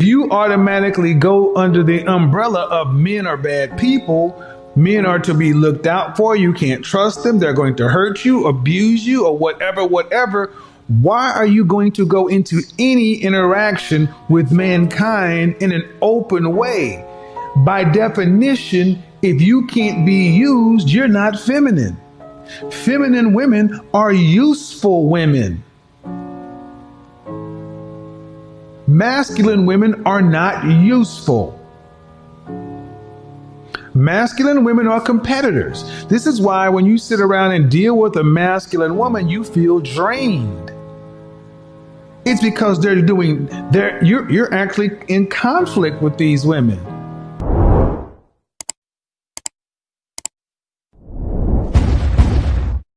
you automatically go under the umbrella of men are bad people, men are to be looked out for, you can't trust them, they're going to hurt you, abuse you, or whatever, whatever. Why are you going to go into any interaction with mankind in an open way? By definition, if you can't be used, you're not feminine. Feminine women are useful women. Masculine women are not useful. Masculine women are competitors. This is why when you sit around and deal with a masculine woman, you feel drained. It's because they're doing they're you're you're actually in conflict with these women.